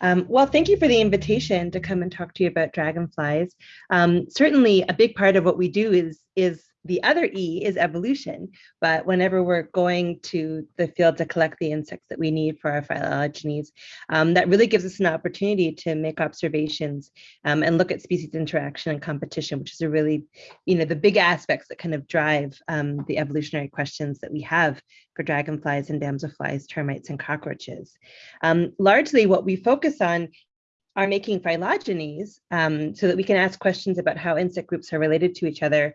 Um, well, thank you for the invitation to come and talk to you about dragonflies. Um, certainly a big part of what we do is, is the other E is evolution, but whenever we're going to the field to collect the insects that we need for our phylogenies, um, that really gives us an opportunity to make observations um, and look at species interaction and competition, which is a really, you know, the big aspects that kind of drive um, the evolutionary questions that we have for dragonflies and damselflies, termites and cockroaches. Um, largely what we focus on are making phylogenies um, so that we can ask questions about how insect groups are related to each other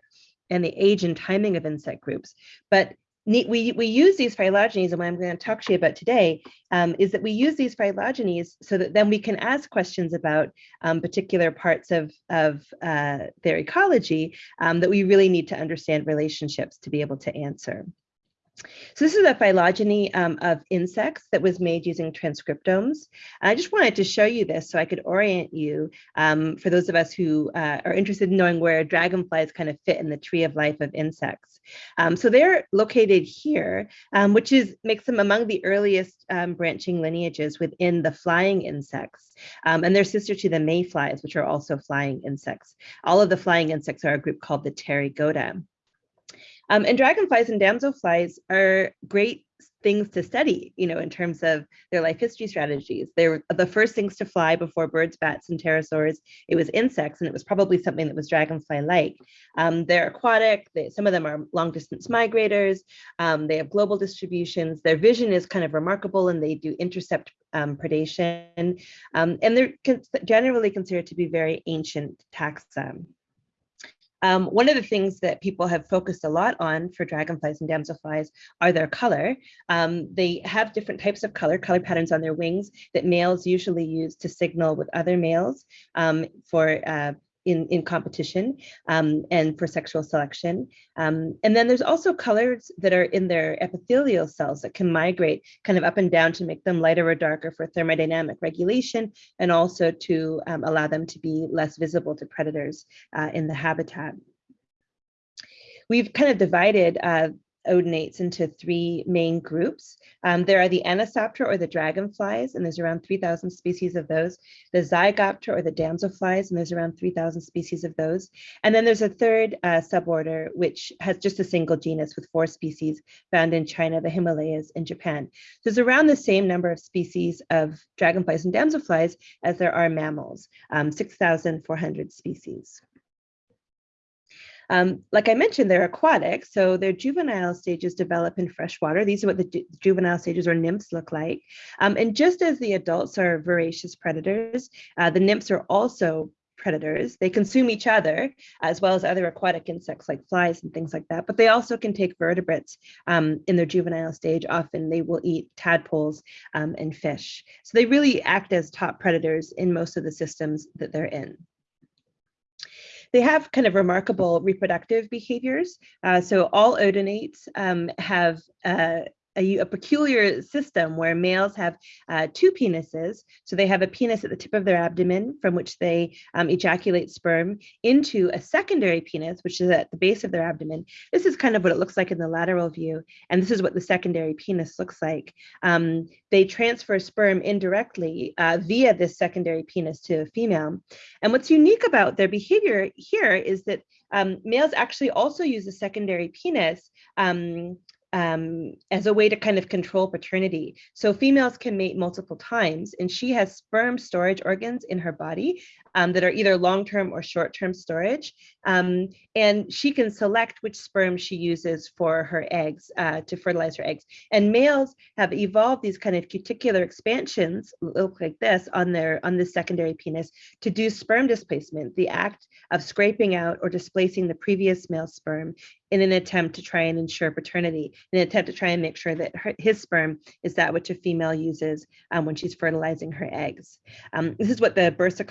and the age and timing of insect groups. But we, we use these phylogenies, and what I'm going to talk to you about today um, is that we use these phylogenies so that then we can ask questions about um, particular parts of, of uh, their ecology um, that we really need to understand relationships to be able to answer. So this is a phylogeny um, of insects that was made using transcriptomes. And I just wanted to show you this so I could orient you um, for those of us who uh, are interested in knowing where dragonflies kind of fit in the tree of life of insects. Um, so they're located here, um, which is makes them among the earliest um, branching lineages within the flying insects. Um, and they're sister to the mayflies, which are also flying insects. All of the flying insects are a group called the Pterygota. Um, and dragonflies and damselflies are great things to study, you know, in terms of their life history strategies. They were the first things to fly before birds, bats, and pterosaurs. It was insects, and it was probably something that was dragonfly-like. Um, they're aquatic. They, some of them are long-distance migrators. Um, they have global distributions. Their vision is kind of remarkable, and they do intercept um, predation. Um, and they're generally considered to be very ancient taxa. Um, one of the things that people have focused a lot on for dragonflies and damselflies are their color. Um, they have different types of color, color patterns on their wings that males usually use to signal with other males um, for uh, in, in competition um, and for sexual selection. Um, and then there's also colors that are in their epithelial cells that can migrate kind of up and down to make them lighter or darker for thermodynamic regulation and also to um, allow them to be less visible to predators uh, in the habitat. We've kind of divided uh, odonates into three main groups. Um, there are the Anisoptera or the dragonflies, and there's around 3,000 species of those. The Zygoptera or the damselflies, and there's around 3,000 species of those. And then there's a third uh, suborder, which has just a single genus with four species found in China, the Himalayas, and Japan. So there's around the same number of species of dragonflies and damselflies as there are mammals, um, 6,400 species. Um, like I mentioned, they're aquatic, so their juvenile stages develop in freshwater. These are what the juvenile stages or nymphs look like. Um, and just as the adults are voracious predators, uh, the nymphs are also predators. They consume each other as well as other aquatic insects like flies and things like that, but they also can take vertebrates um, in their juvenile stage. Often they will eat tadpoles um, and fish. So they really act as top predators in most of the systems that they're in. They have kind of remarkable reproductive behaviors. Uh, so all odonates um, have uh, a, a, peculiar system where males have uh, two penises. So they have a penis at the tip of their abdomen from which they um, ejaculate sperm into a secondary penis, which is at the base of their abdomen. This is kind of what it looks like in the lateral view. And this is what the secondary penis looks like. Um, they transfer sperm indirectly uh, via this secondary penis to a female. And what's unique about their behavior here is that um, males actually also use a secondary penis um, um, as a way to kind of control paternity. So females can mate multiple times and she has sperm storage organs in her body um, that are either long-term or short-term storage. Um, and she can select which sperm she uses for her eggs uh, to fertilize her eggs. And males have evolved these kind of cuticular expansions, look like this on their on the secondary penis to do sperm displacement, the act of scraping out or displacing the previous male sperm in an attempt to try and ensure paternity, in an attempt to try and make sure that her, his sperm is that which a female uses um, when she's fertilizing her eggs. Um, this is what the bursa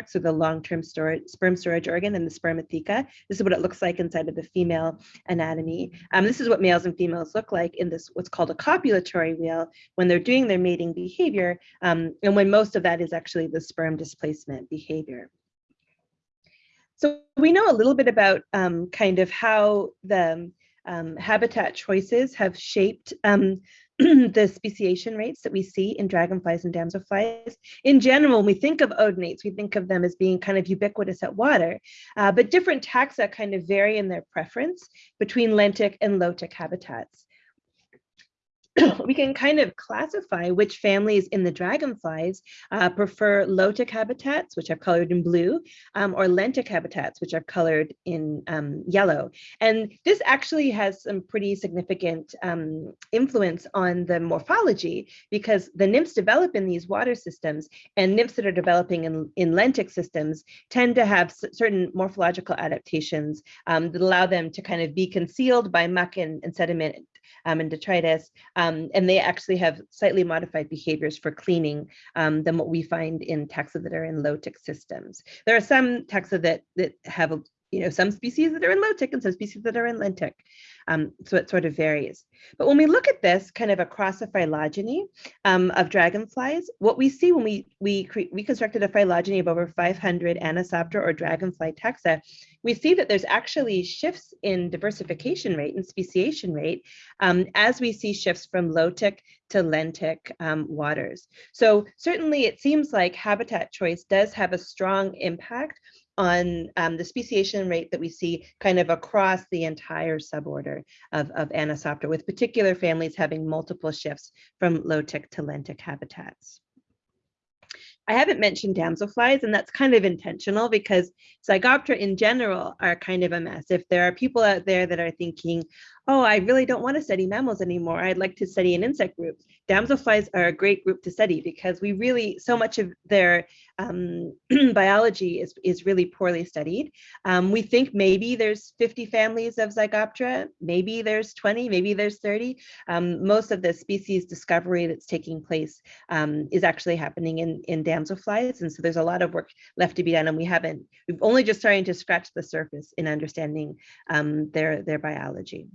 copulatrix or the long-term storage, sperm storage organ and the spermatheca. This is what it looks like inside of the female anatomy. Um, this is what males and females look like in this what's called a copulatory wheel when they're doing their mating behavior um, and when most of that is actually the sperm displacement behavior. So we know a little bit about um, kind of how the um, habitat choices have shaped um, the speciation rates that we see in dragonflies and damselflies. In general, when we think of odonates, we think of them as being kind of ubiquitous at water, uh, but different taxa kind of vary in their preference between lentic and lotic habitats. we can kind of classify which families in the dragonflies uh, prefer lotic habitats, which are colored in blue, um, or lentic habitats, which are colored in um, yellow. And this actually has some pretty significant um, influence on the morphology because the nymphs develop in these water systems and nymphs that are developing in, in lentic systems tend to have certain morphological adaptations um, that allow them to kind of be concealed by muck and, and sediment um, and detritus. Um, and they actually have slightly modified behaviors for cleaning um, than what we find in taxa that are in lotic systems. There are some taxa that, that have you know, some species that are in lotic and some species that are in lentic. Um, so it sort of varies. But when we look at this kind of across the phylogeny um, of dragonflies, what we see when we, we reconstructed a phylogeny of over 500 Anisoptera or dragonfly taxa, we see that there's actually shifts in diversification rate and speciation rate um, as we see shifts from lotic to lentic um, waters. So certainly it seems like habitat choice does have a strong impact on um, the speciation rate that we see kind of across the entire suborder of, of Anisoptera, with particular families having multiple shifts from lotic to lentic habitats. I haven't mentioned damselflies, and that's kind of intentional because Zygoptera in general are kind of a mess. If there are people out there that are thinking, oh, I really don't want to study mammals anymore. I'd like to study an insect group. Damselflies are a great group to study because we really, so much of their um, biology is, is really poorly studied. Um, we think maybe there's 50 families of Zygoptera, maybe there's 20, maybe there's 30. Um, most of the species discovery that's taking place um, is actually happening in, in damselflies. And so there's a lot of work left to be done and we haven't, we've only just starting to scratch the surface in understanding um, their, their biology.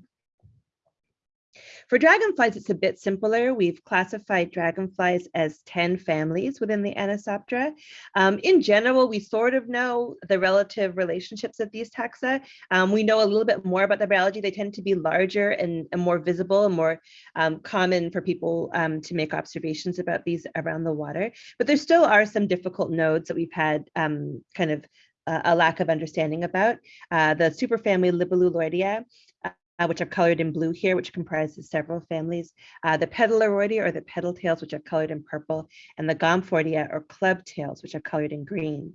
For dragonflies, it's a bit simpler. We've classified dragonflies as 10 families within the Anisoptera. Um, in general, we sort of know the relative relationships of these taxa. Um, we know a little bit more about the biology. They tend to be larger and, and more visible and more um, common for people um, to make observations about these around the water. But there still are some difficult nodes that we've had um, kind of uh, a lack of understanding about. Uh, the superfamily Libelluloidea uh, which are colored in blue here, which comprises several families, uh, the Petaluroidea or the petal tails, which are colored in purple, and the Gomphoidea or club tails, which are colored in green.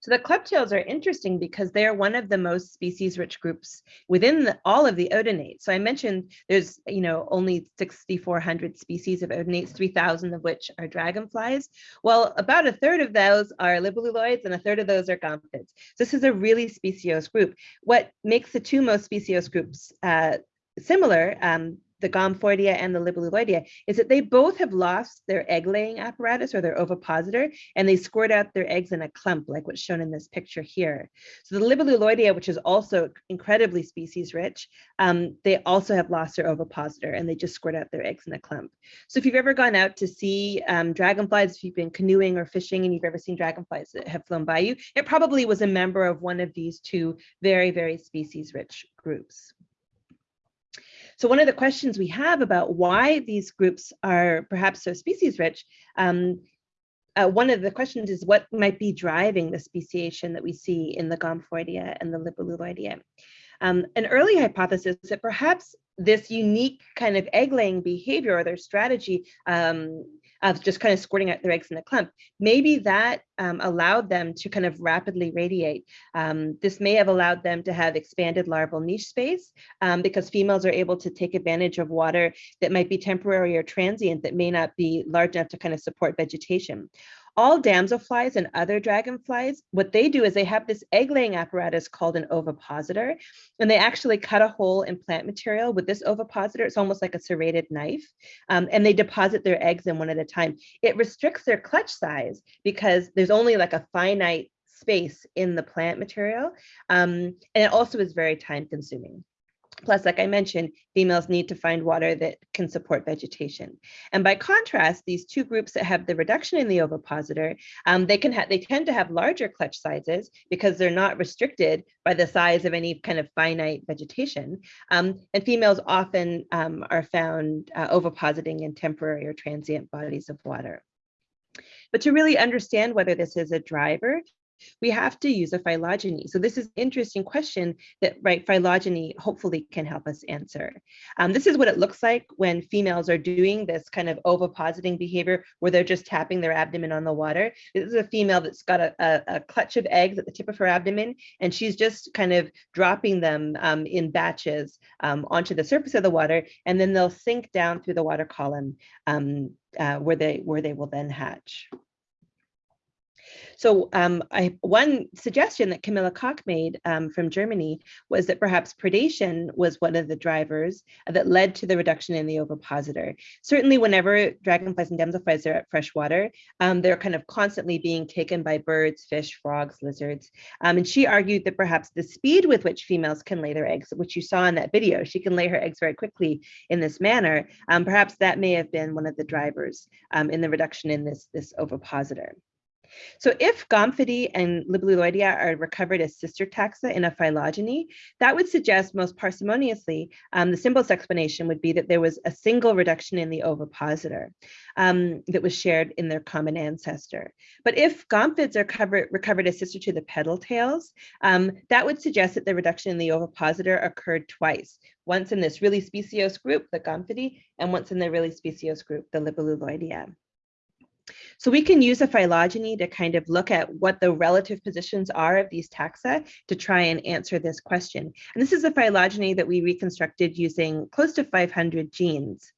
So the clubtails are interesting because they are one of the most species-rich groups within the, all of the odonates. So I mentioned there's, you know, only 6,400 species of odonates, 3,000 of which are dragonflies. Well, about a third of those are libelluloids and a third of those are gomphids. So this is a really speciose group. What makes the two most speciose groups uh, similar um, the Gomphoidea and the Libelluloidea is that they both have lost their egg laying apparatus or their ovipositor and they squirt out their eggs in a clump like what's shown in this picture here. So the Libelluloidea, which is also incredibly species rich, um, they also have lost their ovipositor and they just squirt out their eggs in a clump. So if you've ever gone out to see um, dragonflies, if you've been canoeing or fishing and you've ever seen dragonflies that have flown by you, it probably was a member of one of these two very, very species rich groups. So one of the questions we have about why these groups are perhaps so species rich, um, uh, one of the questions is what might be driving the speciation that we see in the Gomphoidea and the Libelluloidea. Um, an early hypothesis that perhaps this unique kind of egg laying behavior or their strategy um, of just kind of squirting out their eggs in a clump. Maybe that um, allowed them to kind of rapidly radiate. Um, this may have allowed them to have expanded larval niche space um, because females are able to take advantage of water that might be temporary or transient that may not be large enough to kind of support vegetation all damselflies and other dragonflies, what they do is they have this egg laying apparatus called an ovipositor, and they actually cut a hole in plant material with this ovipositor. It's almost like a serrated knife, um, and they deposit their eggs in one at a time. It restricts their clutch size because there's only like a finite space in the plant material, um, and it also is very time consuming. Plus, like I mentioned, females need to find water that can support vegetation. And by contrast, these two groups that have the reduction in the ovipositor, um, they can they tend to have larger clutch sizes because they're not restricted by the size of any kind of finite vegetation. Um, and females often um, are found uh, ovipositing in temporary or transient bodies of water. But to really understand whether this is a driver, we have to use a phylogeny. So this is an interesting question that right phylogeny hopefully can help us answer. Um, this is what it looks like when females are doing this kind of ovipositing behavior where they're just tapping their abdomen on the water. This is a female that's got a, a, a clutch of eggs at the tip of her abdomen and she's just kind of dropping them um, in batches um, onto the surface of the water and then they'll sink down through the water column um, uh, where they where they will then hatch. So um, I, one suggestion that Kamilla Koch made um, from Germany was that perhaps predation was one of the drivers that led to the reduction in the ovipositor. Certainly whenever dragonflies and damselflies are at fresh water, um, they're kind of constantly being taken by birds, fish, frogs, lizards. Um, and she argued that perhaps the speed with which females can lay their eggs, which you saw in that video, she can lay her eggs very quickly in this manner, um, perhaps that may have been one of the drivers um, in the reduction in this, this ovipositor. So if Gomphidae and Libelluloidea are recovered as sister taxa in a phylogeny, that would suggest most parsimoniously, um, the simplest explanation would be that there was a single reduction in the ovipositor um, that was shared in their common ancestor. But if Gomphids are covered, recovered as sister to the petal tails, um, that would suggest that the reduction in the ovipositor occurred twice, once in this really speciose group, the Gomphidae, and once in the really speciose group, the Libelluloidea. So we can use a phylogeny to kind of look at what the relative positions are of these taxa to try and answer this question. And this is a phylogeny that we reconstructed using close to 500 genes.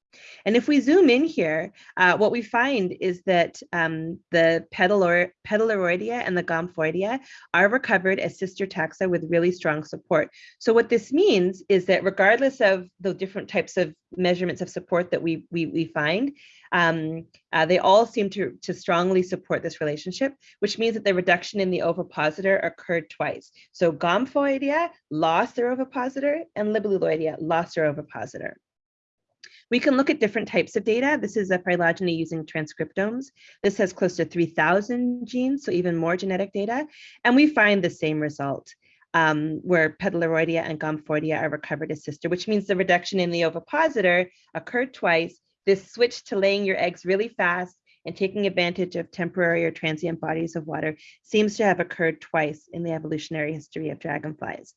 And if we zoom in here, uh, what we find is that um, the Petaluroidea and the Gomphoidea are recovered as sister taxa with really strong support. So what this means is that regardless of the different types of measurements of support that we, we, we find, um, uh, they all seem to, to strongly support this relationship, which means that the reduction in the ovipositor occurred twice. So Gomphoidea lost their ovipositor and Libelluloidea lost their ovipositor. We can look at different types of data. This is a phylogeny using transcriptomes. This has close to 3,000 genes, so even more genetic data. And we find the same result. Um, where Petaluroidea and Gomphoidea are recovered as sister, which means the reduction in the ovipositor occurred twice. This switch to laying your eggs really fast and taking advantage of temporary or transient bodies of water seems to have occurred twice in the evolutionary history of dragonflies.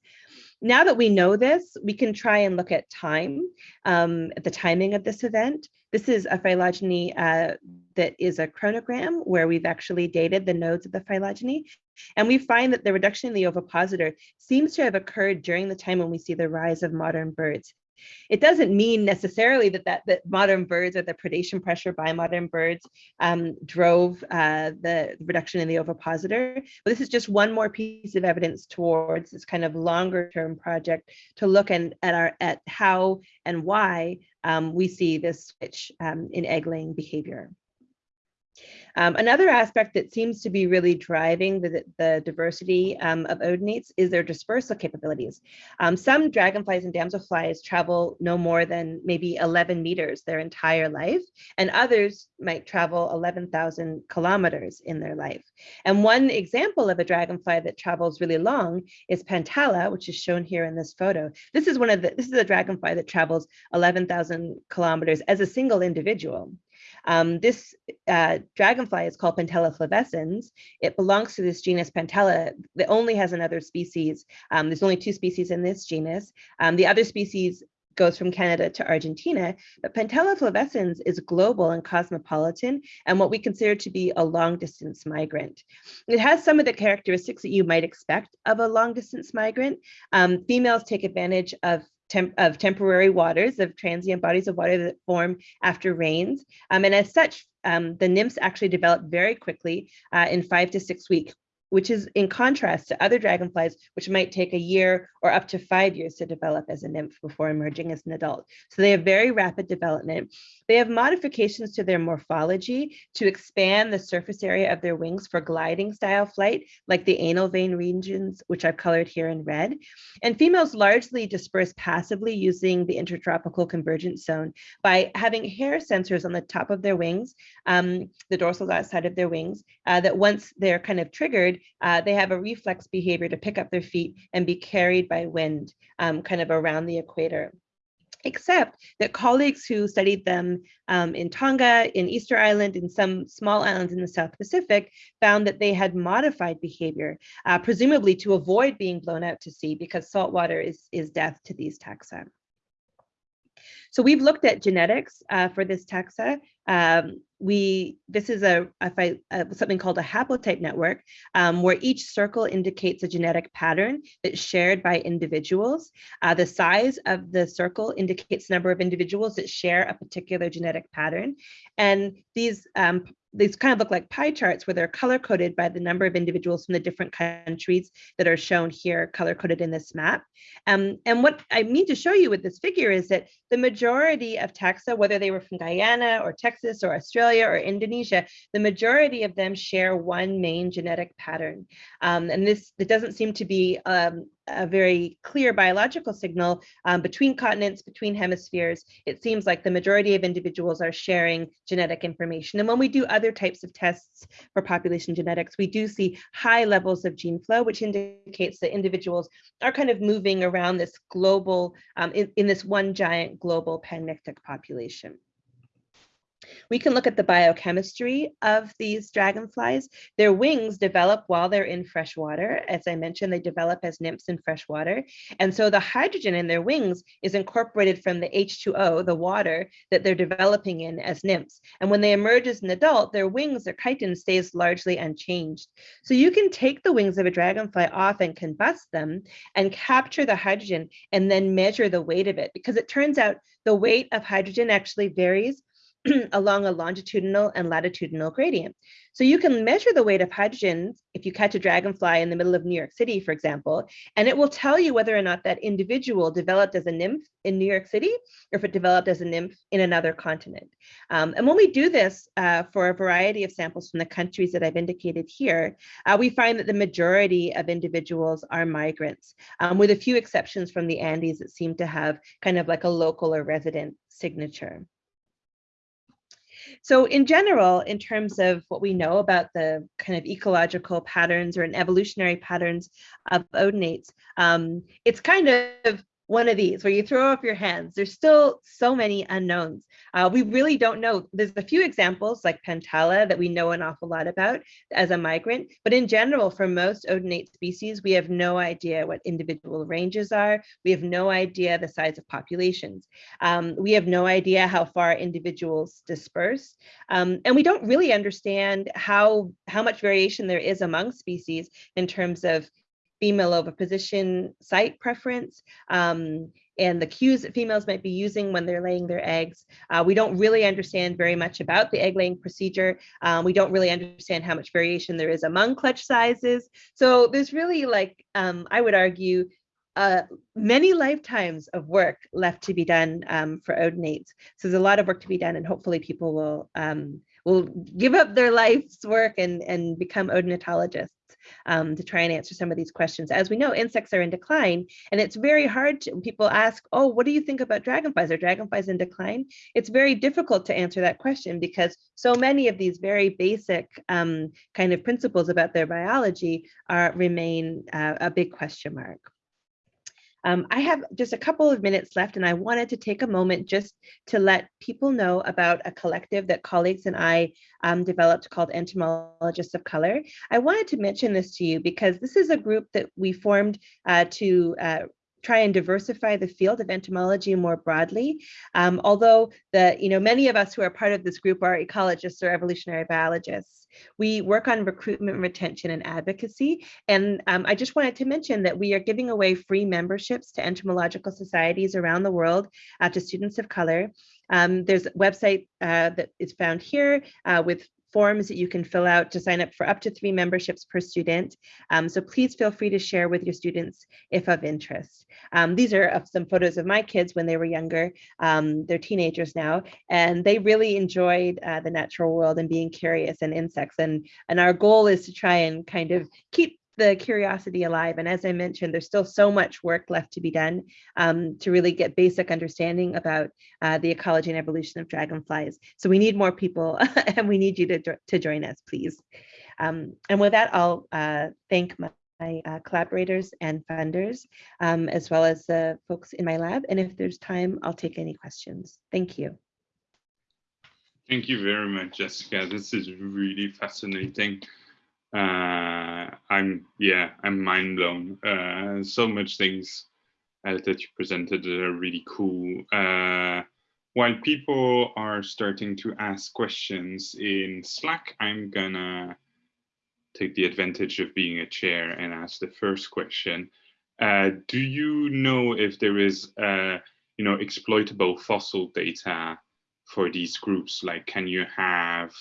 Now that we know this, we can try and look at time, um, at the timing of this event. This is a phylogeny uh, that is a chronogram where we've actually dated the nodes of the phylogeny. And we find that the reduction in the ovipositor seems to have occurred during the time when we see the rise of modern birds. It doesn't mean necessarily that, that, that modern birds or the predation pressure by modern birds um, drove uh, the reduction in the ovipositor. But this is just one more piece of evidence towards this kind of longer term project to look at, at, our, at how and why um, we see this switch um, in egg laying behavior. Um, another aspect that seems to be really driving the, the diversity um, of odonates is their dispersal capabilities. Um, some dragonflies and damselflies travel no more than maybe 11 meters their entire life, and others might travel 11,000 kilometers in their life. And one example of a dragonfly that travels really long is Pantala, which is shown here in this photo. This is one of the, this is a dragonfly that travels 11,000 kilometers as a single individual. Um, this uh, dragonfly is called Pantala flavescens. It belongs to this genus Pantala that only has another species. Um, there's only two species in this genus. Um, the other species goes from Canada to Argentina, but Pantala flavescens is global and cosmopolitan and what we consider to be a long distance migrant. It has some of the characteristics that you might expect of a long distance migrant. Um, females take advantage of temp of temporary waters, of transient bodies of water that form after rains. Um, and as such, um, the nymphs actually develop very quickly uh, in five to six week, which is in contrast to other dragonflies, which might take a year or up to five years to develop as a nymph before emerging as an adult. So they have very rapid development. They have modifications to their morphology to expand the surface area of their wings for gliding style flight, like the anal vein regions, which I've colored here in red. And females largely disperse passively using the intertropical convergence zone by having hair sensors on the top of their wings, um, the dorsal side of their wings, uh, that once they're kind of triggered, uh, they have a reflex behavior to pick up their feet and be carried by wind um, kind of around the equator except that colleagues who studied them um, in Tonga, in Easter Island, in some small islands in the South Pacific, found that they had modified behavior, uh, presumably to avoid being blown out to sea because salt water is, is death to these taxa. So we've looked at genetics uh, for this taxa. Um, we this is a, a, a, something called a haplotype network um, where each circle indicates a genetic pattern that's shared by individuals. Uh, the size of the circle indicates the number of individuals that share a particular genetic pattern. And these um, these kind of look like pie charts where they're color coded by the number of individuals from the different countries that are shown here, color coded in this map. Um, and what I mean to show you with this figure is that the majority of taxa, whether they were from Guyana or Texas or Australia or Indonesia, the majority of them share one main genetic pattern. Um, and this, it doesn't seem to be um, a very clear biological signal um, between continents, between hemispheres. It seems like the majority of individuals are sharing genetic information. And when we do other types of tests for population genetics, we do see high levels of gene flow, which indicates that individuals are kind of moving around this global, um, in, in this one giant global panmictic population. We can look at the biochemistry of these dragonflies. Their wings develop while they're in fresh water. As I mentioned, they develop as nymphs in fresh water. And so the hydrogen in their wings is incorporated from the H2O, the water that they're developing in as nymphs. And when they emerge as an adult, their wings, their chitin stays largely unchanged. So you can take the wings of a dragonfly off and combust them and capture the hydrogen and then measure the weight of it because it turns out the weight of hydrogen actually varies along a longitudinal and latitudinal gradient. So you can measure the weight of hydrogen if you catch a dragonfly in the middle of New York City, for example, and it will tell you whether or not that individual developed as a nymph in New York City or if it developed as a nymph in another continent. Um, and when we do this uh, for a variety of samples from the countries that I've indicated here, uh, we find that the majority of individuals are migrants, um, with a few exceptions from the Andes that seem to have kind of like a local or resident signature. So in general, in terms of what we know about the kind of ecological patterns or an evolutionary patterns of odonates, um, it's kind of one of these where you throw up your hands. There's still so many unknowns. Uh, we really don't know. There's a few examples like Pantala that we know an awful lot about as a migrant, but in general, for most odonate species, we have no idea what individual ranges are. We have no idea the size of populations. Um, we have no idea how far individuals disperse. Um, and we don't really understand how, how much variation there is among species in terms of female oviposition site preference um, and the cues that females might be using when they're laying their eggs. Uh, we don't really understand very much about the egg laying procedure. Um, we don't really understand how much variation there is among clutch sizes. So there's really like, um, I would argue, uh, many lifetimes of work left to be done um, for odonates. So there's a lot of work to be done and hopefully people will um, will give up their life's work and, and become odonatologists um, to try and answer some of these questions. As we know, insects are in decline, and it's very hard to, people ask, oh, what do you think about dragonflies? Are dragonflies in decline? It's very difficult to answer that question because so many of these very basic um, kind of principles about their biology are remain uh, a big question mark. Um, I have just a couple of minutes left and I wanted to take a moment just to let people know about a collective that colleagues and I um, developed called Entomologists of Color. I wanted to mention this to you because this is a group that we formed uh, to uh, try and diversify the field of entomology more broadly. Um, although the, you know, many of us who are part of this group are ecologists or evolutionary biologists. We work on recruitment, retention, and advocacy. And um, I just wanted to mention that we are giving away free memberships to entomological societies around the world uh, to students of color. Um, there's a website uh, that is found here uh, with forms that you can fill out to sign up for up to three memberships per student. Um, so please feel free to share with your students if of interest. Um, these are some photos of my kids when they were younger. Um, they're teenagers now, and they really enjoyed uh, the natural world and being curious and insects. And, and our goal is to try and kind of keep the curiosity alive. And as I mentioned, there's still so much work left to be done um, to really get basic understanding about uh, the ecology and evolution of dragonflies. So we need more people and we need you to, to join us, please. Um, and with that, I'll uh, thank my, my uh, collaborators and funders, um, as well as the folks in my lab. And if there's time, I'll take any questions. Thank you. Thank you very much, Jessica. This is really fascinating uh, I'm yeah, I'm mind blown. Uh, so much things uh, that you presented are really cool. Uh, while people are starting to ask questions in Slack, I'm gonna take the advantage of being a chair and ask the first question. Uh, do you know if there is, uh, you know, exploitable fossil data for these groups? Like, can you have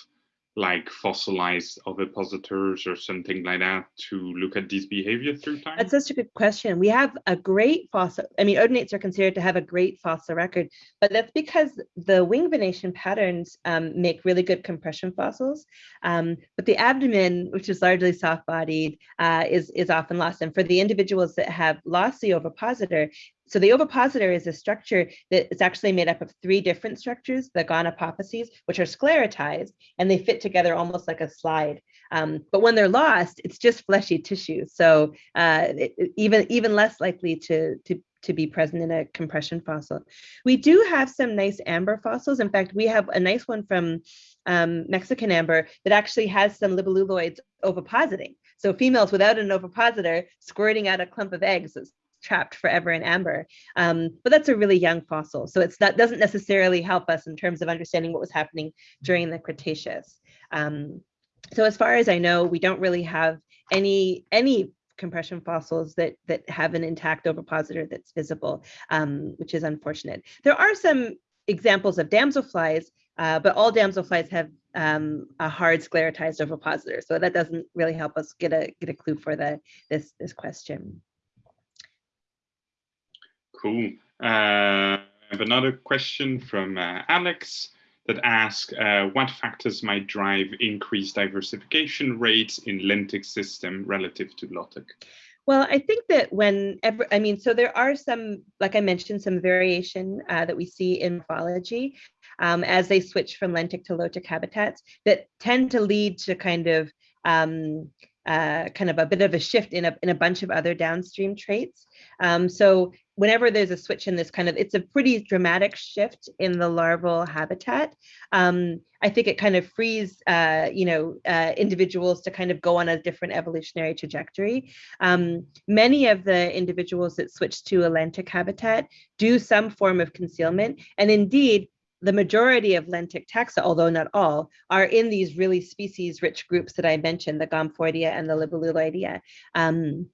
like fossilized ovipositors or something like that to look at these behavior through time? That's such a good question. We have a great fossil, I mean, odonates are considered to have a great fossil record, but that's because the wing venation patterns um, make really good compression fossils. Um, but the abdomen, which is largely soft-bodied, uh, is, is often lost. And for the individuals that have lost the ovipositor, so the ovipositor is a structure that is actually made up of three different structures, the gonapophyses, which are sclerotized, and they fit together almost like a slide. Um, but when they're lost, it's just fleshy tissue. So uh, it, even, even less likely to, to, to be present in a compression fossil. We do have some nice amber fossils. In fact, we have a nice one from um, Mexican amber that actually has some libelluloids ovipositing. So females without an ovipositor squirting out a clump of eggs trapped forever in amber. Um, but that's a really young fossil. So it's that doesn't necessarily help us in terms of understanding what was happening during the Cretaceous. Um, so as far as I know, we don't really have any any compression fossils that that have an intact ovipositor that's visible, um, which is unfortunate. There are some examples of damselflies, uh, but all damselflies have um, a hard sclerotized ovipositor, so that doesn't really help us get a get a clue for the this this question. Cool. Uh, I have another question from uh, Alex that asks uh, what factors might drive increased diversification rates in lentic system relative to lotic? Well, I think that whenever, I mean, so there are some, like I mentioned, some variation uh, that we see in morphology um, as they switch from lentic to lotic habitats that tend to lead to kind of um, uh, kind of a bit of a shift in a, in a bunch of other downstream traits. Um, so whenever there's a switch in this kind of, it's a pretty dramatic shift in the larval habitat. Um, I think it kind of frees, uh, you know, uh, individuals to kind of go on a different evolutionary trajectory. Um, many of the individuals that switch to a lentic habitat do some form of concealment. And indeed, the majority of lentic taxa, although not all, are in these really species-rich groups that I mentioned, the Gomphoidea and the Libelluloidea. Um,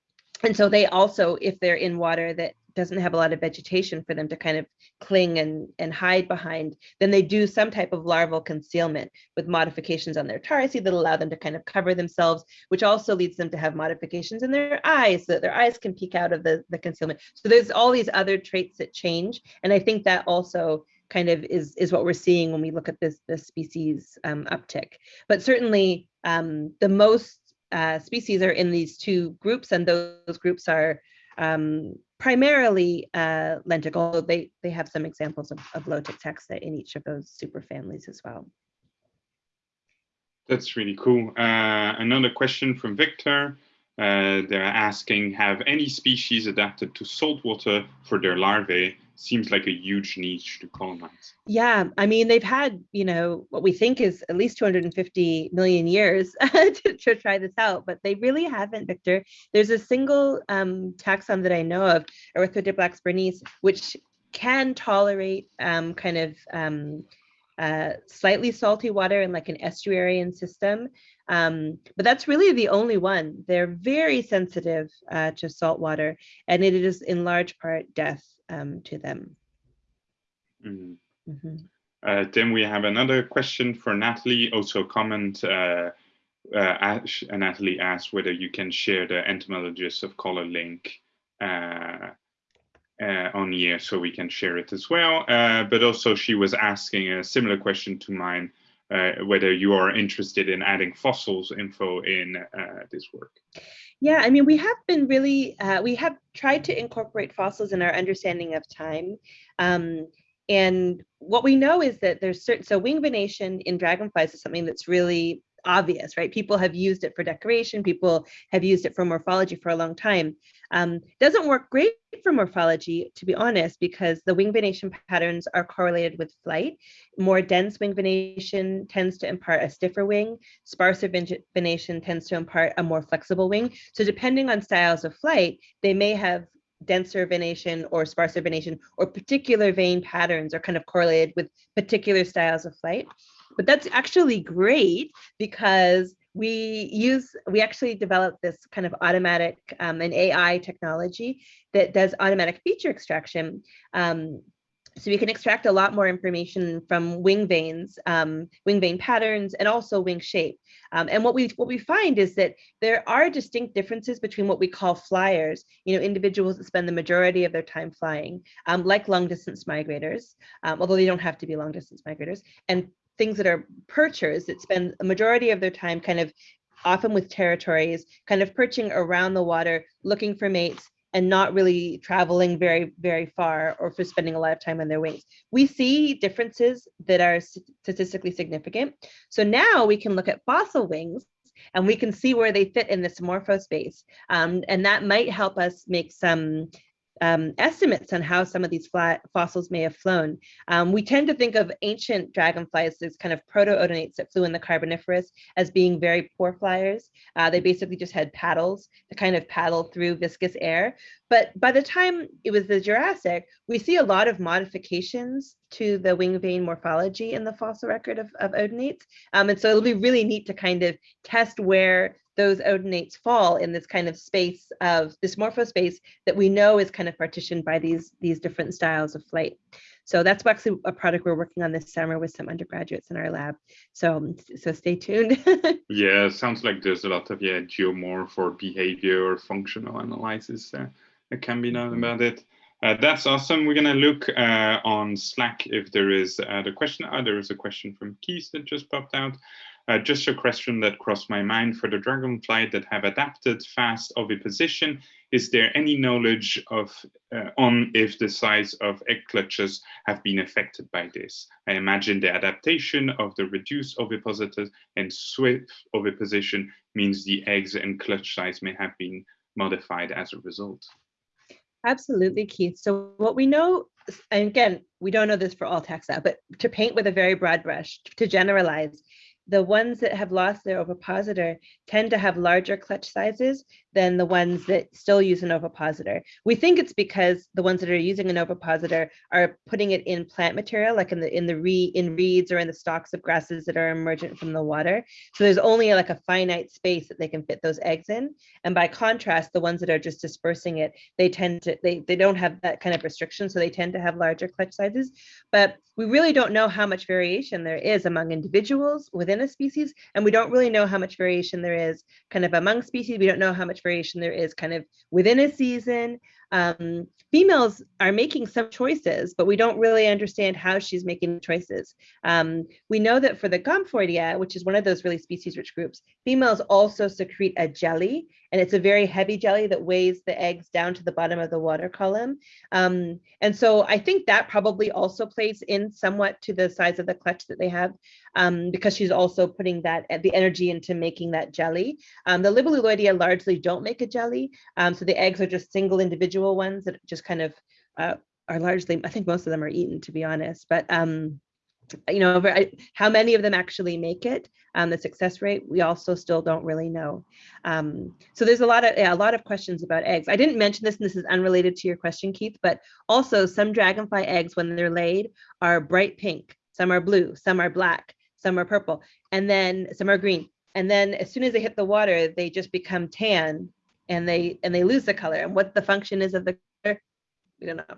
and so they also, if they're in water that doesn't have a lot of vegetation for them to kind of cling and, and hide behind, then they do some type of larval concealment with modifications on their tarsi that allow them to kind of cover themselves, which also leads them to have modifications in their eyes so that their eyes can peek out of the, the concealment. So there's all these other traits that change. And I think that also kind of is is what we're seeing when we look at this this species um, uptick. But certainly um, the most uh, species are in these two groups, and those groups are um, primarily uh, lentic, although they they have some examples of, of lotic taxa in each of those superfamilies as well. That's really cool. Uh, another question from Victor. Uh, they're asking, have any species adapted to salt water for their larvae? Seems like a huge niche to colonize. Yeah, I mean, they've had, you know, what we think is at least 250 million years to, to, try this out, but they really haven't, Victor. There's a single um, taxon that I know of, Erythrodiplax berenice, which can tolerate um, kind of um, uh, slightly salty water in like an estuarine system. Um, but that's really the only one. They're very sensitive uh, to salt water, and it is in large part death um, to them. Mm -hmm. Mm -hmm. Uh, then we have another question for Natalie, also comment. Uh, uh, Ash, Natalie asked whether you can share the entomologist of color link uh, uh, on here so we can share it as well. Uh, but also she was asking a similar question to mine, uh, whether you are interested in adding fossils info in uh, this work. Yeah, I mean, we have been really, uh, we have tried to incorporate fossils in our understanding of time. Um, and what we know is that there's certain, so wing venation in dragonflies is something that's really obvious, right? People have used it for decoration, people have used it for morphology for a long time. Um, doesn't work great for morphology, to be honest, because the wing venation patterns are correlated with flight. More dense wing venation tends to impart a stiffer wing. Sparser venation tends to impart a more flexible wing. So depending on styles of flight, they may have denser venation or sparser venation or particular vein patterns are kind of correlated with particular styles of flight. But that's actually great because we use, we actually developed this kind of automatic um, an AI technology that does automatic feature extraction. Um, so we can extract a lot more information from wing veins, um, wing vein patterns, and also wing shape. Um, and what we what we find is that there are distinct differences between what we call flyers, you know, individuals that spend the majority of their time flying, um, like long distance migrators, um, although they don't have to be long distance migrators, and things that are perchers that spend a majority of their time kind of often with territories, kind of perching around the water, looking for mates, and not really traveling very, very far or for spending a lot of time on their wings. We see differences that are statistically significant. So now we can look at fossil wings and we can see where they fit in this morphospace. Um, and that might help us make some um, estimates on how some of these fossils may have flown. Um, we tend to think of ancient dragonflies as kind of proto-odonates that flew in the Carboniferous as being very poor flyers. Uh, they basically just had paddles to kind of paddle through viscous air. But by the time it was the Jurassic, we see a lot of modifications to the wing vein morphology in the fossil record of, of odonates. Um, and so it'll be really neat to kind of test where those odonates fall in this kind of space of this morphospace that we know is kind of partitioned by these these different styles of flight. So that's actually a project we're working on this summer with some undergraduates in our lab. So so stay tuned. yeah, sounds like there's a lot of yeah geomorph or behavior or functional analysis uh, that can be done about it. Uh, that's awesome. We're gonna look uh, on Slack if there is uh, the question. Oh, there is a question from Keith that just popped out. Uh, just a question that crossed my mind for the dragonfly that have adapted fast oviposition. Is there any knowledge of uh, on if the size of egg clutches have been affected by this? I imagine the adaptation of the reduced ovipositor and swift oviposition means the eggs and clutch size may have been modified as a result. Absolutely, Keith. So what we know, and again, we don't know this for all taxa, but to paint with a very broad brush, to generalize, the ones that have lost their ovipositor tend to have larger clutch sizes than the ones that still use an ovipositor. We think it's because the ones that are using an ovipositor are putting it in plant material, like in the in the re in reeds or in the stalks of grasses that are emergent from the water. So there's only like a finite space that they can fit those eggs in. And by contrast, the ones that are just dispersing it, they tend to they they don't have that kind of restriction, so they tend to have larger clutch sizes. But we really don't know how much variation there is among individuals within a species, and we don't really know how much variation there is kind of among species. We don't know how much there is kind of within a season. Um, females are making some choices, but we don't really understand how she's making choices. Um, we know that for the Gomphoidea, which is one of those really species-rich groups, females also secrete a jelly, and it's a very heavy jelly that weighs the eggs down to the bottom of the water column. Um, and so I think that probably also plays in somewhat to the size of the clutch that they have, um, because she's also putting that the energy into making that jelly. Um, the Libelluloidea largely don't make a jelly, um, so the eggs are just single individual ones that just kind of uh, are largely, I think most of them are eaten, to be honest. But um, you know, how many of them actually make it, um, the success rate, we also still don't really know. Um, so there's a lot of yeah, a lot of questions about eggs. I didn't mention this, and this is unrelated to your question, Keith, but also some dragonfly eggs, when they're laid, are bright pink. Some are blue, some are black, some are purple, and then some are green. And then as soon as they hit the water, they just become tan, and they and they lose the color. And what the function is of the color, we don't know.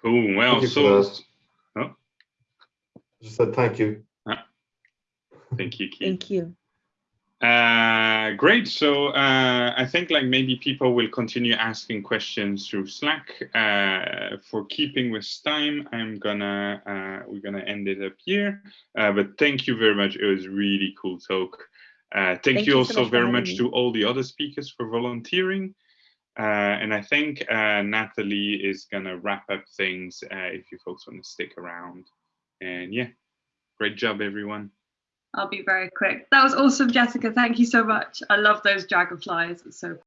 Cool. Well, so. Just said thank you. Thank you, Keith. Thank you. Uh, great. So uh, I think like maybe people will continue asking questions through Slack. Uh, for keeping with time, I'm gonna uh, we're gonna end it up here. Uh, but thank you very much. It was really cool talk. Uh, thank, Thank you you so also much very much me. to all the other speakers for volunteering. Uh, and I think uh, Natalie is gonna wrap up things uh, if you folks want to stick around. And yeah, great job, everyone. I'll be very quick. That was awesome, Jessica. Thank you so much. I love those dragonflies. It's so